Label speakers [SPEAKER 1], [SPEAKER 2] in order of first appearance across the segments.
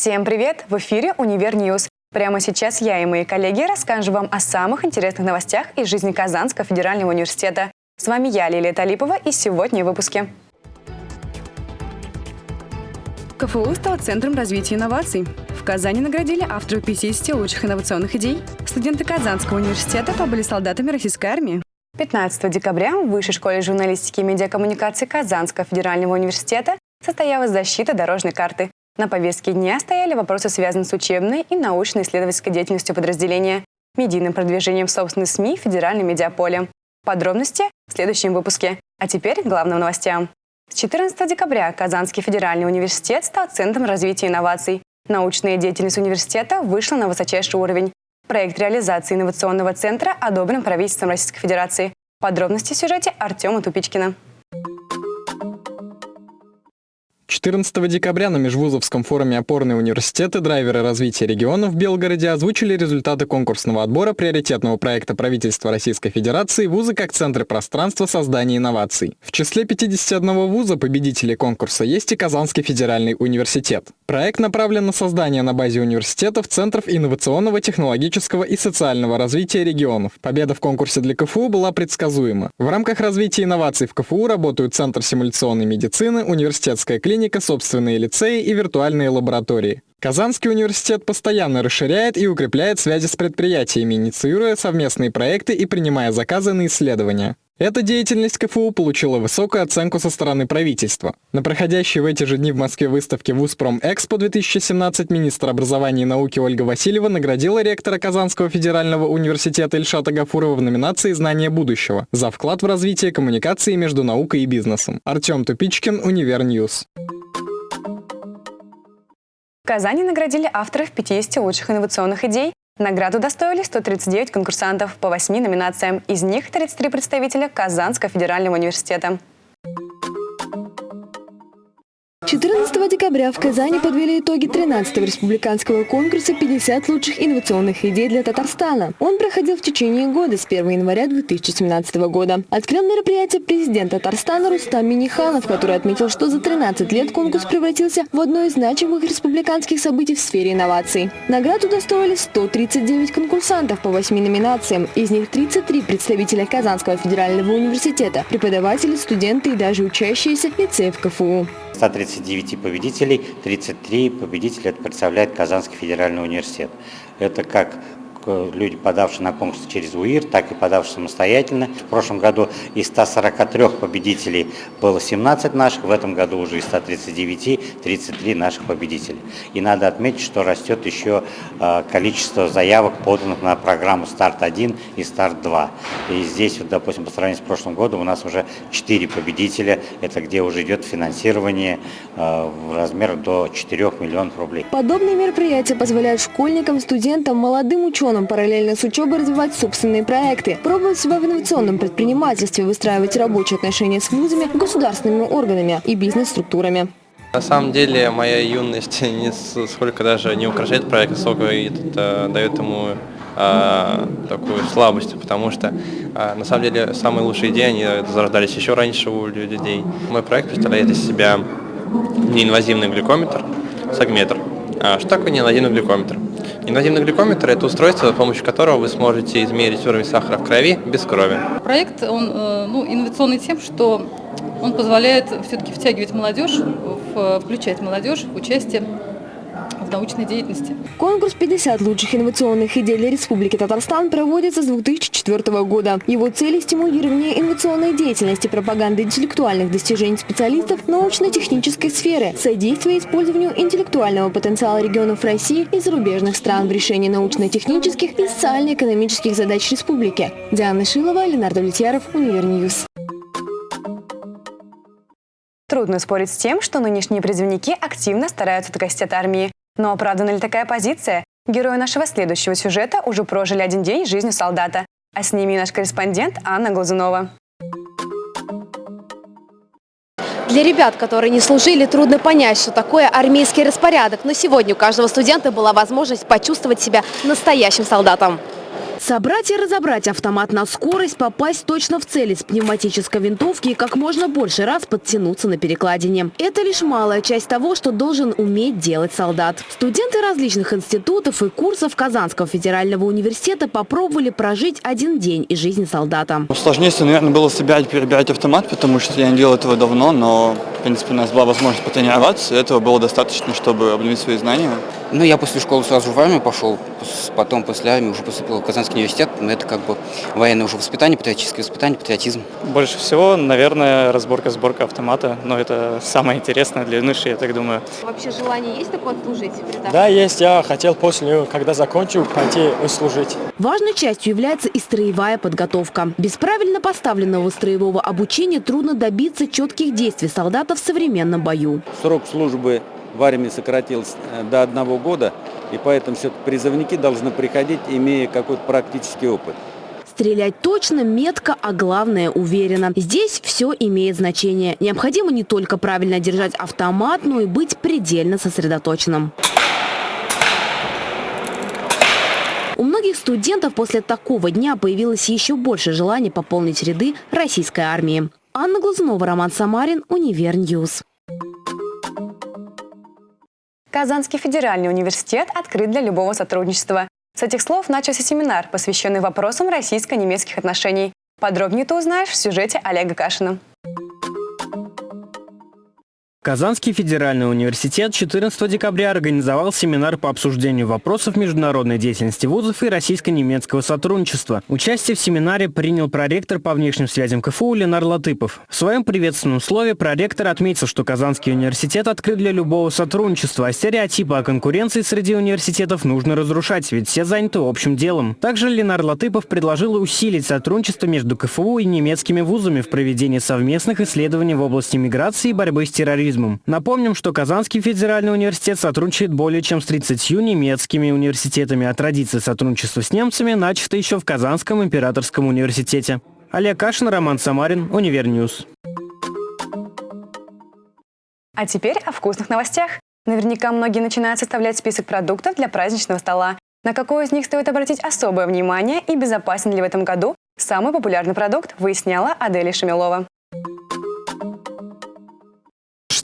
[SPEAKER 1] Всем привет! В эфире «Univer News». Прямо сейчас я и мои коллеги расскажем вам о самых интересных новостях из жизни Казанского федерального университета. С вами я, Лилия Талипова, и сегодня в выпуске. КФУ стал центром развития инноваций. В Казани наградили авторов 50 лучших инновационных идей. Студенты Казанского университета побыли солдатами российской армии. 15 декабря в Высшей школе журналистики и медиакоммуникации Казанского федерального университета состоялась защита дорожной карты. На повестке дня стояли вопросы, связанные с учебной и научно-исследовательской деятельностью подразделения, медийным продвижением собственных СМИ в федеральном медиаполе. Подробности в следующем выпуске. А теперь к главным новостям. С 14 декабря Казанский федеральный университет стал центром развития инноваций. Научная деятельность университета вышла на высочайший уровень. Проект реализации инновационного центра одобрен правительством Российской Федерации. Подробности в сюжете Артема Тупичкина.
[SPEAKER 2] 14 декабря на Межвузовском форуме «Опорные университеты. Драйверы развития регионов» в Белгороде озвучили результаты конкурсного отбора приоритетного проекта правительства Российской Федерации «Вузы как центры пространства создания инноваций». В числе 51 вуза победителей конкурса есть и Казанский федеральный университет. Проект направлен на создание на базе университетов центров инновационного, технологического и социального развития регионов. Победа в конкурсе для КФУ была предсказуема. В рамках развития инноваций в КФУ работают Центр симуляционной медицины, университетская клиника, клиника, собственные лицеи и виртуальные лаборатории. Казанский университет постоянно расширяет и укрепляет связи с предприятиями, инициируя совместные проекты и принимая заказы на исследования. Эта деятельность КФУ получила высокую оценку со стороны правительства. На проходящей в эти же дни в Москве выставке ВУЗПРОМЭКСПО 2017 министр образования и науки Ольга Васильева наградила ректора Казанского федерального университета Ильшата Гафурова в номинации «Знание будущего» за вклад в развитие коммуникации между наукой и бизнесом. Артем Тупичкин, Univer News.
[SPEAKER 1] В Казани наградили авторов 50 лучших инновационных идей. Награду достоили 139 конкурсантов по 8 номинациям. Из них 33 представителя Казанского федерального университета.
[SPEAKER 3] 14 декабря в Казани подвели итоги 13-го республиканского конкурса «50 лучших инновационных идей для Татарстана». Он проходил в течение года с 1 января 2017 года. Открыл мероприятие президент Татарстана Рустам Миниханов, который отметил, что за 13 лет конкурс превратился в одно из значимых республиканских событий в сфере инноваций. Награду достоили 139 конкурсантов по 8 номинациям. Из них 33 представителя Казанского федерального университета, преподаватели, студенты и даже учащиеся лицеев КФУ.
[SPEAKER 4] 139 победителей, 33 победителя это представляет Казанский федеральный университет. Это как люди, подавшие на конкурс через УИР, так и подавшие самостоятельно. В прошлом году из 143 победителей было 17 наших, в этом году уже из 139 33 наших победителей. И надо отметить, что растет еще а, количество заявок, поданных на программу «Старт-1» и «Старт-2». И здесь, вот, допустим, по сравнению с прошлым годом у нас уже 4 победителя, это где уже идет финансирование а, в размер до 4 миллионов рублей.
[SPEAKER 3] Подобные мероприятия позволяют школьникам, студентам, молодым ученым регионам параллельно с учебой развивать собственные проекты, пробовать себя в инновационном предпринимательстве, выстраивать рабочие отношения с вузами, государственными органами и бизнес-структурами.
[SPEAKER 5] На самом деле моя юность не сколько даже не украшает проект, сколько это дает ему а, такую слабость, потому что а, на самом деле самые лучшие идеи они зарождались еще раньше у людей. Мой проект представляет из себя неинвазивный глюкометр, сагметр. А что такое неинвазивный глюкометр? Инвазивный глюкометр – это устройство, с помощью которого вы сможете измерить уровень сахара в крови без крови.
[SPEAKER 6] Проект он, э, ну, инновационный тем, что он позволяет все-таки втягивать молодежь, включать молодежь в участие в научной деятельности.
[SPEAKER 3] Конкурс «50 лучших инновационных идей для Республики Татарстан» проводится с 2004 года. Его цель – стимулирование инновационной деятельности, пропаганда интеллектуальных достижений специалистов научно-технической сферы, содействие использованию интеллектуального потенциала регионов России и зарубежных стран в решении научно-технических и социально-экономических задач республики. Диана Шилова, Ленар Давлетьяров, Univer News.
[SPEAKER 1] Трудно спорить с тем, что нынешние призывники активно стараются докосить от армии. Но оправдана ли такая позиция? Герои нашего следующего сюжета уже прожили один день жизни солдата. А с ними наш корреспондент Анна Глазунова.
[SPEAKER 7] Для ребят, которые не служили, трудно понять, что такое армейский распорядок. Но сегодня у каждого студента была возможность почувствовать себя настоящим солдатом. Собрать и разобрать автомат на скорость, попасть точно в цель из пневматической винтовки и как можно больше раз подтянуться на перекладине. Это лишь малая часть того, что должен уметь делать солдат. Студенты различных институтов и курсов Казанского федерального университета попробовали прожить один день из жизни солдата.
[SPEAKER 8] Сложнее, наверное, было себя перебирать автомат, потому что я не делал этого давно, но, в принципе, у нас была возможность потренироваться. Этого было достаточно, чтобы обновить свои знания.
[SPEAKER 9] Ну, я после школы сразу в армию пошел, потом после армии уже поступил в Казанский университет. Но это как бы военное уже воспитание, патриотическое воспитание, патриотизм.
[SPEAKER 10] Больше всего, наверное, разборка-сборка автомата. Но это самое интересное для юноши, я так думаю.
[SPEAKER 7] Вообще желание есть такое служить?
[SPEAKER 11] Да, есть. Я хотел после, когда закончу, пойти служить.
[SPEAKER 7] Важной частью является и строевая подготовка. Без правильно поставленного строевого обучения трудно добиться четких действий солдата в современном бою.
[SPEAKER 12] Срок службы в армии сократился э, до одного года, и поэтому все призывники должны приходить, имея какой-то практический опыт.
[SPEAKER 7] Стрелять точно, метко, а главное уверенно. Здесь все имеет значение. Необходимо не только правильно держать автомат, но и быть предельно сосредоточенным. У многих студентов после такого дня появилось еще больше желания пополнить ряды российской армии. Анна Глазунова, Роман Самарин, Univer News.
[SPEAKER 1] Казанский федеральный университет открыт для любого сотрудничества. С этих слов начался семинар, посвященный вопросам российско-немецких отношений. Подробнее ты узнаешь в сюжете Олега Кашина.
[SPEAKER 13] Казанский федеральный университет 14 декабря организовал семинар по обсуждению вопросов международной деятельности вузов и российско-немецкого сотрудничества. Участие в семинаре принял проректор по внешним связям КФУ Ленар Латыпов. В своем приветственном слове проректор отметил, что Казанский университет открыт для любого сотрудничества, а стереотипы о конкуренции среди университетов нужно разрушать, ведь все заняты общим делом. Также Ленар Латыпов предложил усилить сотрудничество между КФУ и немецкими вузами в проведении совместных исследований в области миграции и борьбы с терроризмом туризмом. Напомним, что Казанский федеральный университет сотрудничает более чем с 30 немецкими университетами, а традиция сотрудничества с немцами начата еще в Казанском императорском университете. Олег Кашин, Роман Самарин, Univer News.
[SPEAKER 1] А теперь о вкусных новостях. Наверняка многие начинают составлять список продуктов для праздничного стола. На какой из них стоит обратить особое внимание и безопасен ли в этом году самый популярный продукт, выясняла Аделия Шамилова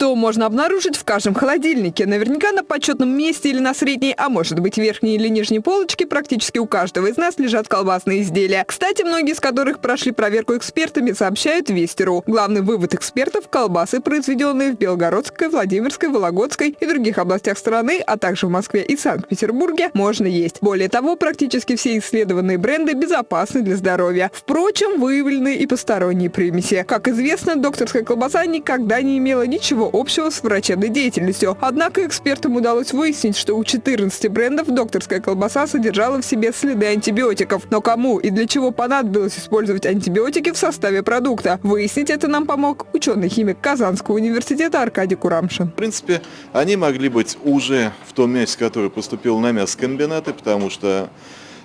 [SPEAKER 14] что можно обнаружить в каждом холодильнике. Наверняка на почетном месте или на средней, а может быть верхней или нижней полочке практически у каждого из нас лежат колбасные изделия. Кстати, многие из которых прошли проверку экспертами, сообщают Вестеру. Главный вывод экспертов – колбасы, произведенные в Белгородской, Владимирской, Вологодской и других областях страны, а также в Москве и Санкт-Петербурге, можно есть. Более того, практически все исследованные бренды безопасны для здоровья. Впрочем, выявлены и посторонние примеси. Как известно, докторская колбаса никогда не имела ничего общего с врачебной деятельностью. Однако экспертам удалось выяснить, что у 14 брендов докторская колбаса содержала в себе следы антибиотиков. Но кому и для чего понадобилось использовать антибиотики в составе продукта? Выяснить это нам помог ученый-химик Казанского университета Аркадий Курамшин.
[SPEAKER 15] В принципе, они могли быть уже в том мясе, которое поступило на мясокомбинаты, потому что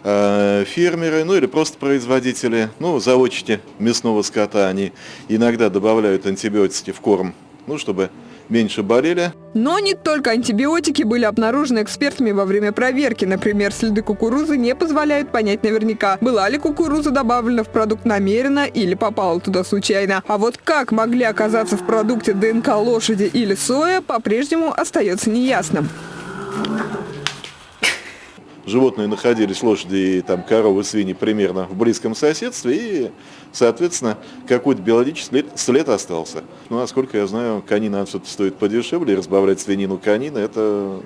[SPEAKER 15] э, фермеры, ну или просто производители, ну, заводчики мясного скота, они иногда добавляют антибиотики в корм ну, чтобы меньше болели.
[SPEAKER 14] Но не только антибиотики были обнаружены экспертами во время проверки. Например, следы кукурузы не позволяют понять наверняка, была ли кукуруза добавлена в продукт намеренно или попала туда случайно. А вот как могли оказаться в продукте ДНК лошади или соя, по-прежнему остается неясным
[SPEAKER 15] животные находились, лошади там коровы, свиньи примерно в близком соседстве, и, соответственно, какой-то биологический след, остался. Ну, насколько я знаю, конина все-таки стоит подешевле, разбавлять свинину конина, это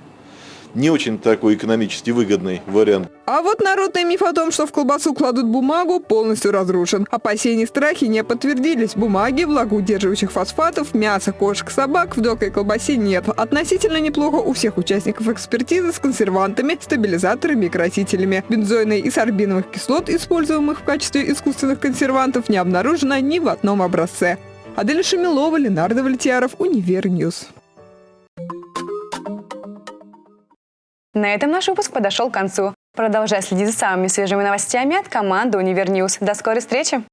[SPEAKER 15] не очень такой экономически выгодный вариант.
[SPEAKER 14] А вот народный миф о том, что в колбасу кладут бумагу, полностью разрушен. Опасения и страхи не подтвердились. Бумаги, влагоудерживающих фосфатов, мяса, кошек, собак в докой колбасе нет. Относительно неплохо у всех участников экспертизы с консервантами, стабилизаторами и красителями. Бензойной и сорбиновых кислот, используемых в качестве искусственных консервантов, не обнаружено ни в одном образце. Адель Шамилова, Ленар Давлетьяров, Univer News.
[SPEAKER 1] На этом наш выпуск подошел к концу. Продолжай следить за самыми свежими новостями от команды Univer News. До скорой встречи!